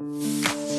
you